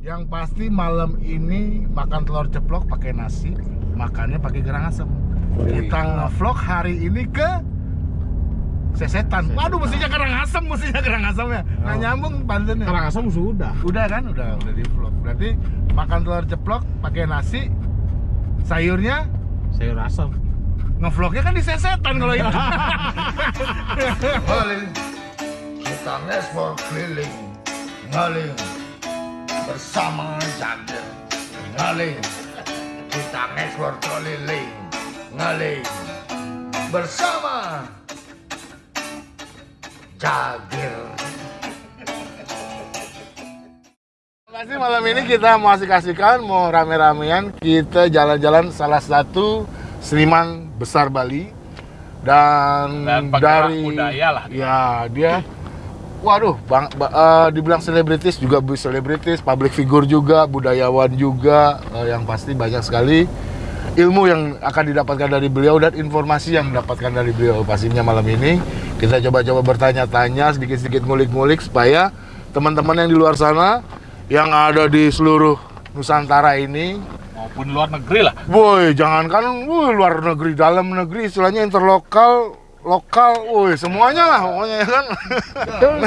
Yang pasti malam ini makan telur ceplok pakai nasi, makannya pakai gerang asem. Kita ngevlog hari ini ke Sesetan. Waduh, mestinya gerang asem, mestinya gerang asemnya. Nggak Oh. nyambung pantunnya. Karangasem sudah. Udah kan, udah udah di vlog. Berarti makan telur ceplok pakai nasi, sayurnya Sayur asam. ngevlognya kan di Sesetan kalau itu. Ngaling Kita ngespor keliling Ngaling Bersama Jagir Ngaling Kita ngespor keliling. Ngaling Bersama Jagir Pasti malam ini kita mau asik-asikan, mau rame-ramean kita jalan-jalan salah satu seniman besar Bali. Dan, Dan dari budaya lah dia. Ya, dia waduh, bang, ba- eh, dibilang selebritis juga bu selebritis, public figure juga, budayawan juga, eh, yang pasti banyak sekali ilmu yang akan didapatkan dari beliau dan informasi yang didapatkan dari beliau pastinya malam ini kita coba-coba bertanya-tanya sedikit-sedikit ngulik-ngulik supaya teman-teman yang di luar sana yang ada di seluruh Nusantara ini Maupun luar negeri lah. Woi, jangankan woi, luar negeri, dalam negeri, istilahnya interlokal, lokal, woi, semuanya lah pokoknya ya kan.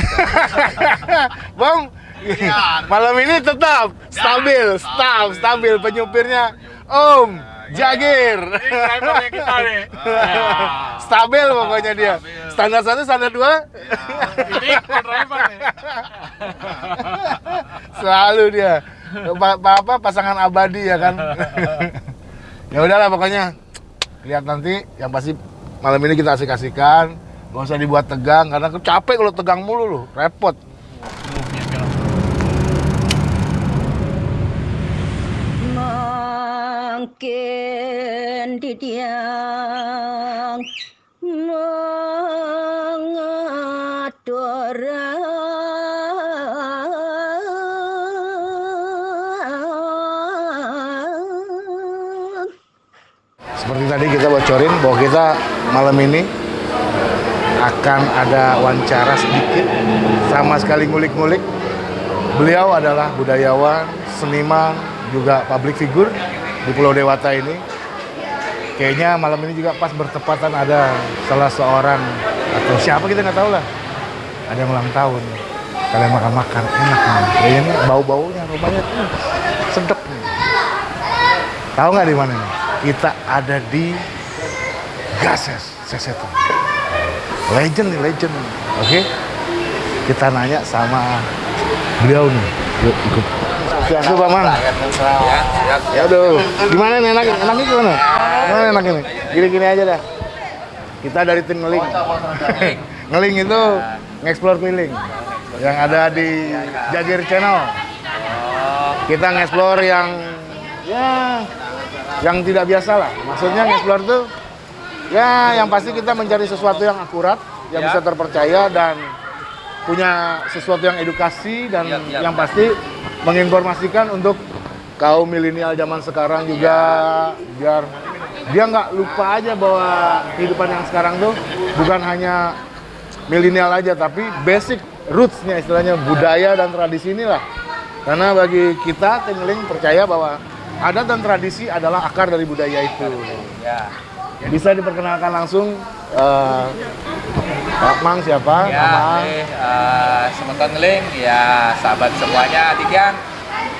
Bang, malam ini tetap stabil, stabil, stabil penyupirnya Om Jagir. kita nih. stabil pokoknya dia. Standar satu, standar dua, Ini driver nih. selalu dia. Pa- pa- apa pasangan abadi ya kan. ya udahlah pokoknya lihat nanti yang pasti malam ini kita asik-asikan nggak usah dibuat tegang karena capek kalau tegang mulu loh repot. Mungkin di tiang seperti tadi kita bocorin bahwa kita malam ini akan ada wawancara sedikit sama sekali ngulik-ngulik. Beliau adalah budayawan seniman juga public figure di Pulau Dewata ini. Kayaknya malam ini juga pas bertepatan ada salah seorang atau siapa kita nggak tahu lah. Ada yang ulang tahun. Kalian makan-makan enak nih. Kayaknya bau-baunya rumahnya tuh sedep nih. Tahu nggak di mana nih kita ada di Gases Sesetan legend nih legend oke kita nanya sama beliau nih yuk ikut Siap Pak Mang. Ya aduh. Gimana nih enak enaknya gimana? Gimana enaknya nih? Gini-gini aja dah. Kita dari tim ngeling. ngeling itu nge-explore keliling yang ada di Jagir Channel. Kita nge-explore yang ya yang tidak biasa lah. Maksudnya nge-explore tuh ya yang pasti kita mencari sesuatu yang akurat, yang bisa terpercaya dan punya sesuatu yang edukasi dan yang pasti menginformasikan untuk kaum milenial zaman sekarang juga biar dia nggak lupa aja bahwa kehidupan yang sekarang tuh bukan hanya milenial aja tapi basic rootsnya istilahnya budaya dan tradisi inilah. Karena bagi kita Tingling percaya bahwa adat dan tradisi adalah akar dari budaya itu Ya, bisa diperkenalkan langsung eh, Pak Mang siapa? ya, ini uh, Semeton Ngeling, ya sahabat semuanya, Dikian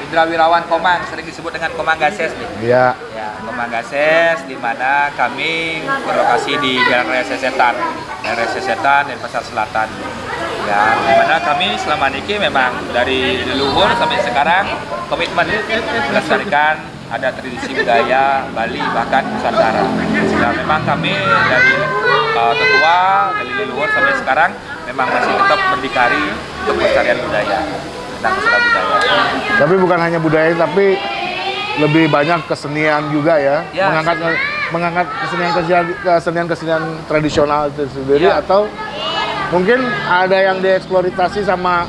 Indra Wirawan Komang, sering disebut dengan Komang Gases nih. Iya. Ya, Komang Gases, di mana kami berlokasi di Jalan Raya Sesetan, Jalan Raya Sesetan dan Pasar Selatan. Ya, di mana kami selama ini memang dari leluhur sampai sekarang komitmen melestarikan ada tradisi budaya Bali bahkan Nusantara. Nah, memang kami dari uh, tetua dari leluhur sampai sekarang memang masih tetap berdikari untuk pelestarian budaya tentang budaya. Tapi bukan hanya budaya tapi lebih banyak kesenian juga ya. Ya, mengangkat mengangkat kesenian kesenian kesenian kesenian tradisional itu sendiri Ya. atau mungkin ada yang dieksploitasi sama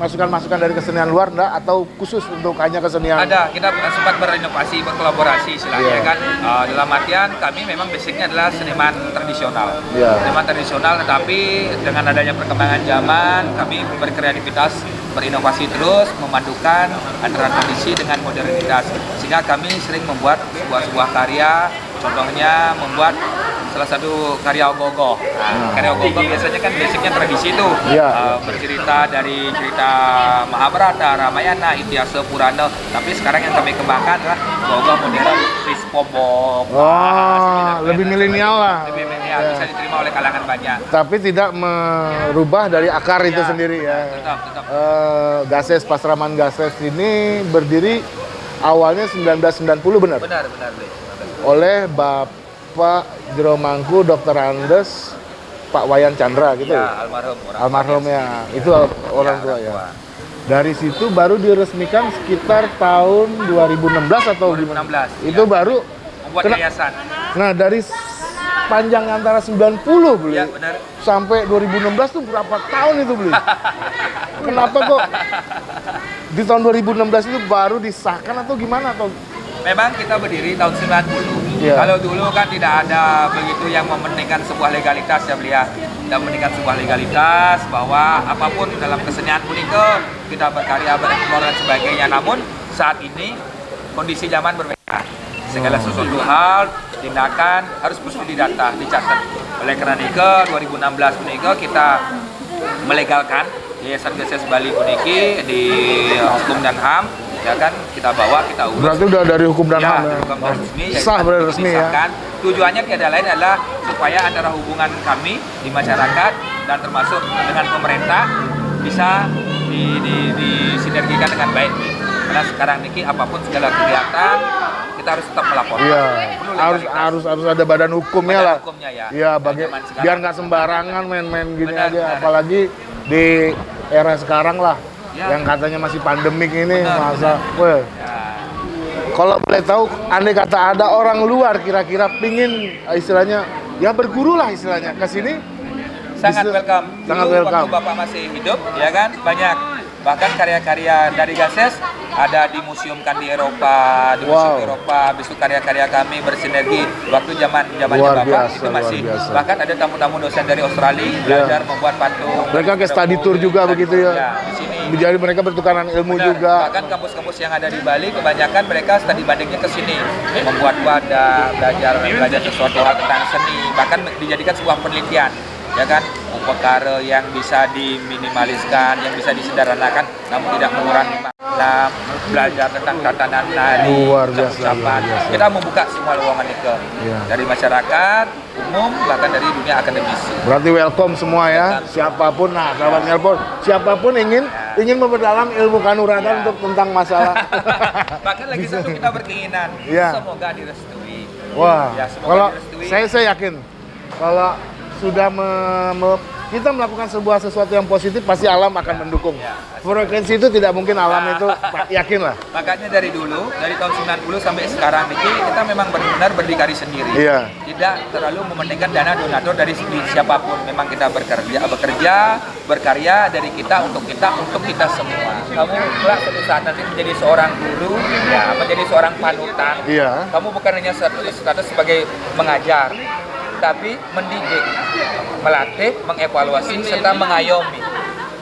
masukan-masukan dari kesenian luar enggak atau khusus untuk hanya kesenian Ada, kita sempat berinovasi, berkolaborasi istilahnya Iya. kan. Uh, dalam artian kami memang basicnya adalah seniman tradisional. Iya. Seniman tradisional, tetapi dengan adanya perkembangan zaman, kami berkreativitas berinovasi terus, memadukan antara tradisi dengan modernitas. Sehingga kami sering membuat sebuah-sebuah karya, contohnya membuat salah satu karya ogoh-ogoh. Nah, karya ogoh-ogoh biasanya kan basicnya tradisi itu, Iya. Eh, bercerita dari cerita Mahabharata, Ramayana, Ityasa, Purana. Tapi sekarang yang kami kembangkan adalah ogoh-ogoh modern, Chris Pobok. Wah, lebih milenial lah. Lebih milenial, Ya. bisa diterima oleh kalangan banyak. Tapi tidak merubah dari akar itu Ya, sendiri ya. Tetap, tetap. Eh, Gases Pasraman Gases ini berdiri awalnya 1990 benar Benar, benar, Bre. oleh Bapak Jero Mangku Dr. Andes Pak Wayan Chandra gitu. Ya, almarhum orang Almarhum ya. Itu orang Ya, tua orang ya. tua. Dari situ baru diresmikan sekitar tahun 2016 atau gimana? 2016, Itu ya. baru Membuat Kena- yayasan. Nah, dari panjang antara 90 beli Ya, benar. sampai 2016 tuh berapa tahun itu beli? Kenapa kok di tahun 2016 itu baru disahkan atau gimana atau Memang kita berdiri tahun 90. Iya. Kalau dulu kan tidak ada begitu yang mementingkan sebuah legalitas ya belia. Tidak mementingkan sebuah legalitas bahwa apa pun dalam kesenian punika kita berkarya bereksplor dan sebagainya. Namun saat ini kondisi zaman berbeda. Segala Oh. sesuatu hal, tindakan harus mesti didata, dicatat. Oleh karena itu 2016 punika kita melegalkan Yayasan Geses Bali Uniki di Hukum dan HAM ya kan kita bawa kita urus berarti udah dari hukum dan ya, HAM ya? hukum dan resmi, ya, Sah berarti resmi ya? Tujuannya tiada lain adalah supaya antara hubungan kami di masyarakat dan termasuk dengan pemerintah bisa di, di, disinergikan dengan baik. Karena sekarang ini apa pun segala kegiatan kita harus tetap melapor. Iya, harus harus harus ada badan hukumnya Badan lah. hukumnya ya. Iya, bagi biar nggak sembarangan main-main gini Benar, aja, benar. apalagi di era sekarang lah, Ya. yang katanya masih pandemik ini, Benar, masa, Ya. Kalau boleh tahu, andai kata ada orang luar kira-kira pingin istilahnya ya berguru lah istilahnya ke sini. sangat welcome. Sangat Dulu welcome. Waktu Bapak masih hidup, ya kan banyak. Bahkan karya-karya dari Gases ada di museum kan di Eropa, di museum Wow. Eropa. Habis itu karya-karya kami bersinergi waktu zaman zamannya Bapak biasa, itu masih. biasa. Bahkan ada tamu-tamu dosen dari Australia belajar membuat patung. Mereka ke study tour juga begitu tour, ya. Jadi mereka bertukaran ilmu Benar. juga. Bahkan kampus-kampus yang ada di Bali kebanyakan mereka studi bandingnya ke sini, membuat wadah, belajar belajar sesuatu hal tentang seni, bahkan dijadikan sebuah penelitian, ya kan, perkara yang bisa diminimaliskan, yang bisa disederhanakan, namun tidak mengurangi makna, belajar tentang tatanan nari, Luar biasa, ucapan. luar biasa. Kita membuka semua lowongan itu Iya. dari masyarakat umum, bahkan dari dunia akademisi. Berarti welcome semua ya, siapa pun. Nah, sahabat nelpon, siapa pun ingin ingin memperdalam ilmu kanuragan Ya. untuk tentang masalah. Bahkan lagi satu kita berkeinginan, Iya. semoga direstui. Wah, Ya, semoga kalau direstui. saya saya yakin kalau sudah me- me- kita melakukan sebuah sesuatu yang positif pasti alam akan mendukung. ya. Frekuensi itu tidak mungkin alam itu yakin lah. Makanya dari dulu, dari tahun 90 sampai sekarang ini kita memang benar-benar berdikari sendiri. Iya. Tidak terlalu mementingkan dana donatur dari siapa pun. Memang kita bekerja, bekerja, berkarya dari kita untuk kita, untuk kita semua. Kamu kelak suatu saat nanti menjadi seorang guru, ya, menjadi seorang panutan. Iya. Kamu bukan hanya status, status sebagai mengajar, tapi mendidik, melatih, mengevaluasi, serta mengayomi.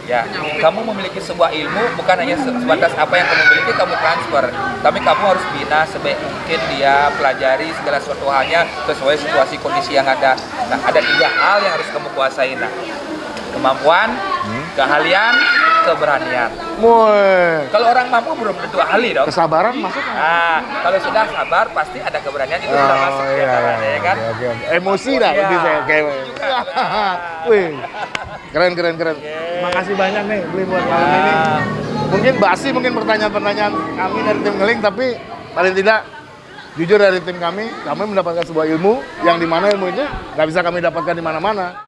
Ya, kamu memiliki sebuah ilmu bukan hanya sebatas apa yang kamu miliki kamu transfer, tapi kamu harus bina sebaik mungkin dia pelajari segala sesuatu halnya sesuai situasi kondisi yang ada. Nah, ada tiga hal yang harus kamu kuasai. Nah, kemampuan, keahlian, keberanian. Woi, Kalau orang mampu belum tentu ahli dong. kesabaran masuk? Nah, kalau sudah sabar pasti ada keberanian itu sudah masuk Oh, ya, iya, kawan, iya, ya kan? oke, oke, oke. Emosi dah Iya. lebih saya kayak. Wih, keren keren keren. Terima kasih banyak nih beli buat malam ini. Mungkin basi mungkin pertanyaan-pertanyaan kami dari tim ngeling tapi paling tidak jujur dari tim kami kami mendapatkan sebuah ilmu yang di mana ilmu itu nggak bisa kami dapatkan di mana-mana.